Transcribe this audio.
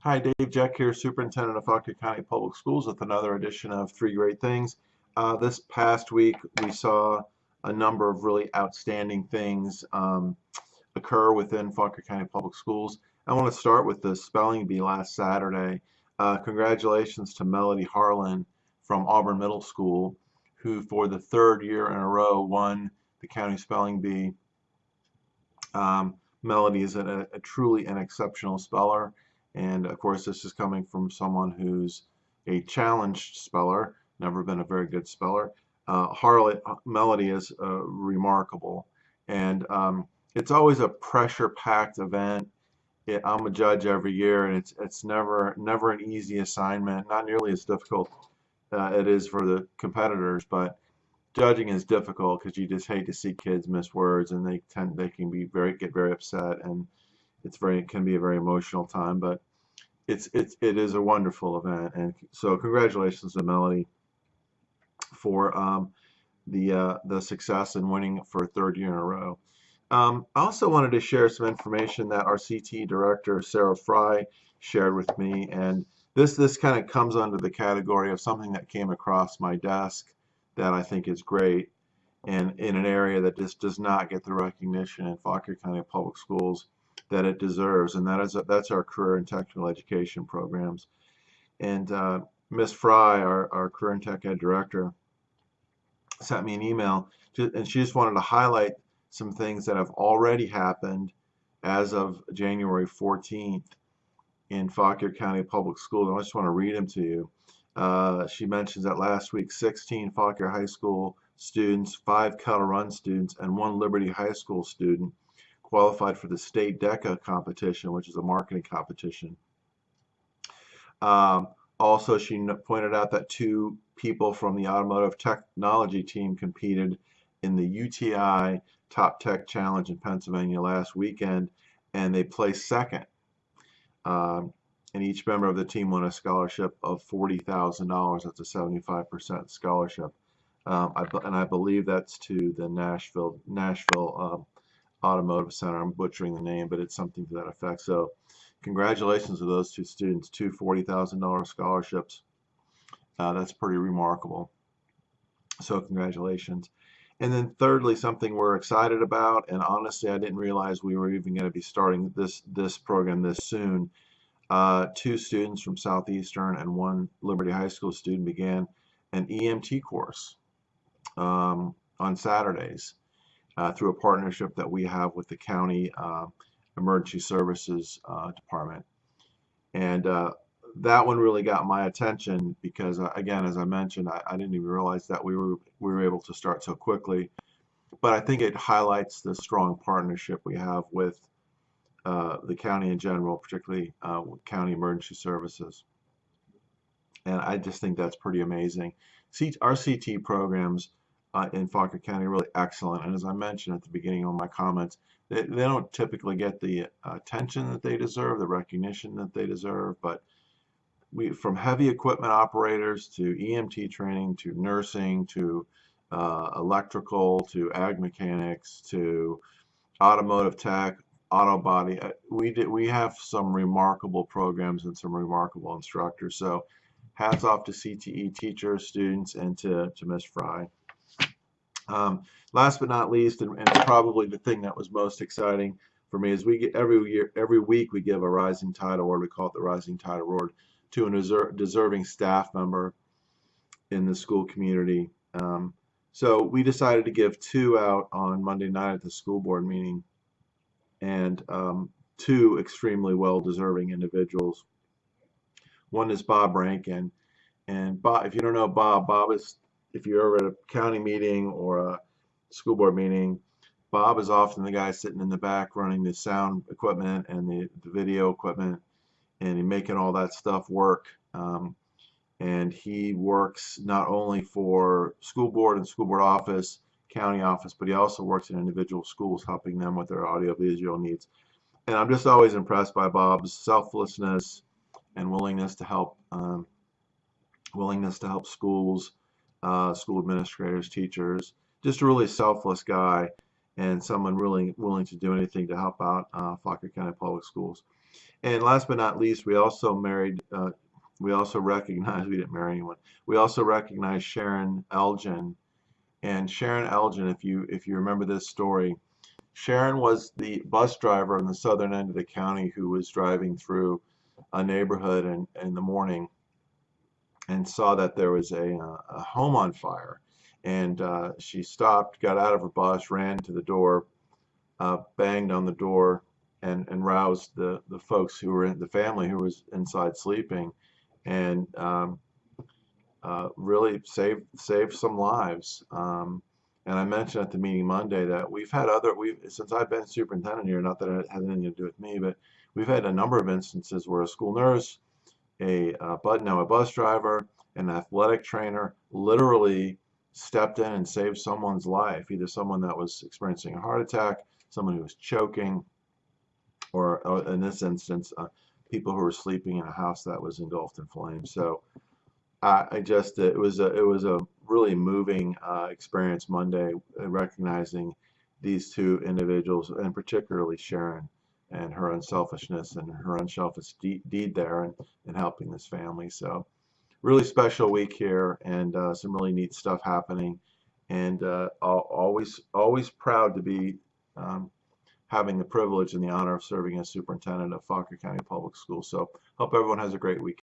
Hi, Dave Jeck here, Superintendent of Fauquier County Public Schools with another edition of Three Great Things. Uh, this past week, we saw a number of really outstanding things um, occur within Fauquier County Public Schools. I want to start with the spelling bee last Saturday. Uh, congratulations to Melody Harlan from Auburn Middle School, who for the third year in a row won the county spelling bee. Um, Melody is a, a truly an exceptional speller. And of course, this is coming from someone who's a challenged speller, never been a very good speller. Uh, Harlan Melody is uh, remarkable. And um, it's always a pressure-packed event. It, I'm a judge every year, and it's it's never never an easy assignment. Not nearly as difficult uh, it is for the competitors, but judging is difficult because you just hate to see kids miss words, and they tend they can be very get very upset, and it's very it can be a very emotional time. But it's it's it is a wonderful event, and so congratulations to Melody for um, the uh, the success in winning for a third year in a row. Um, I also wanted to share some information that our CT director Sarah Fry shared with me, and this this kind of comes under the category of something that came across my desk that I think is great, and in an area that just does not get the recognition in Fauquier County Public Schools that it deserves, and that is that's our career and technical education programs. And uh, Miss Fry, our, our career and tech ed director, sent me an email, to, and she just wanted to highlight some things that have already happened as of January 14th in Fauquier County Public Schools. I just want to read them to you. Uh, she mentions that last week 16 Fauquier High School students, 5 Kettle Run students, and 1 Liberty High School student qualified for the state DECA competition, which is a marketing competition. Um, also, she pointed out that two people from the automotive technology team competed in the UTI Top Tech Challenge in Pennsylvania last weekend, and they placed second. Um, and each member of the team won a scholarship of $40,000. That's a 75% scholarship. Um, I, and I believe that's to the Nashville Nashville um, Automotive Center. I'm butchering the name, but it's something to that effect. So congratulations to those two students, two $40,000 scholarships. Uh, that's pretty remarkable. So congratulations. And then thirdly, something we're excited about, and honestly, I didn't realize we were even going to be starting this this program this soon. Uh, two students from Southeastern and one Liberty High School student began an EMT course um, on Saturdays uh, through a partnership that we have with the county uh, emergency services uh, department. And uh, that one really got my attention because, uh, again, as I mentioned, I, I, didn't even realize that we were we were able to start so quickly. But I think it highlights the strong partnership we have with uh, the county in general, particularly county emergency services. And I just think that's pretty amazing. C our CT programs uh, in Fauquier County really excellent. And as I mentioned at the beginning of my comments, they, they don't typically get the uh, attention that they deserve, the recognition that they deserve, but we, from heavy equipment operators to EMT training to nursing to uh, electrical to ag mechanics to automotive tech, auto body, uh, we did, we have some remarkable programs and some remarkable instructors. So hats off to CTE teachers, students, and to, to Ms. Fry. Um, last but not least, and, and, probably the thing that was most exciting for me is we get every year, every week we give a Rising Tide Award. We call it the Rising Tide Award to a deserving staff member in the school community. Um, so we decided to give two out on Monday night at the school board meeting, and um, two extremely well-deserving individuals. One is Bob Rankin, and Bob, if you don't know Bob, Bob is if you're ever at a county meeting or a school board meeting, Bob is often the guy sitting in the back running the sound equipment and the, the video equipment and making all that stuff work. Um, and he works not only for school board and school board office, county office, but he also works in individual schools helping them with their audiovisual needs. And I'm just always impressed by Bob's selflessness and willingness to help um, willingness to help schools uh, school administrators, teachers, just a really selfless guy. and someone really willing to do anything to help out uh, Fauquier County Public Schools. And last but not least, we also married, uh, we also recognize, we didn't marry anyone, we also recognize Sharon Elgin. And Sharon Elgin, if you if you remember this story, Sharon was the bus driver on the southern end of the county who was driving through a neighborhood in, in the morning and saw that there was a, uh, a home on fire. And uh, she stopped, got out of her bus, ran to the door, uh, banged on the door, and, and roused the, the folks who were in the family who was inside sleeping, and um, uh, really saved saved some lives. Um, and I mentioned at the meeting Monday that we've had other we've, since I've been superintendent here. Not that it has anything to do with me, but we've had a number of instances where a school nurse, a uh, but now a bus driver, an athletic trainer, literally stepped in and saved someone's life. Either someone that was experiencing a heart attack, someone who was choking, or in this instance, uh, people who were sleeping in a house that was engulfed in flames. So I, I just it was a it was a really moving uh, experience Monday, recognizing these two individuals, and particularly Sharon and her unselfishness and her unselfish de deed there and, and helping this family. So really special week here and uh, some really neat stuff happening. And uh, al- always always proud to be um, having the privilege and the honor of serving as superintendent of Fauquier County Public Schools. So hope everyone has a great week.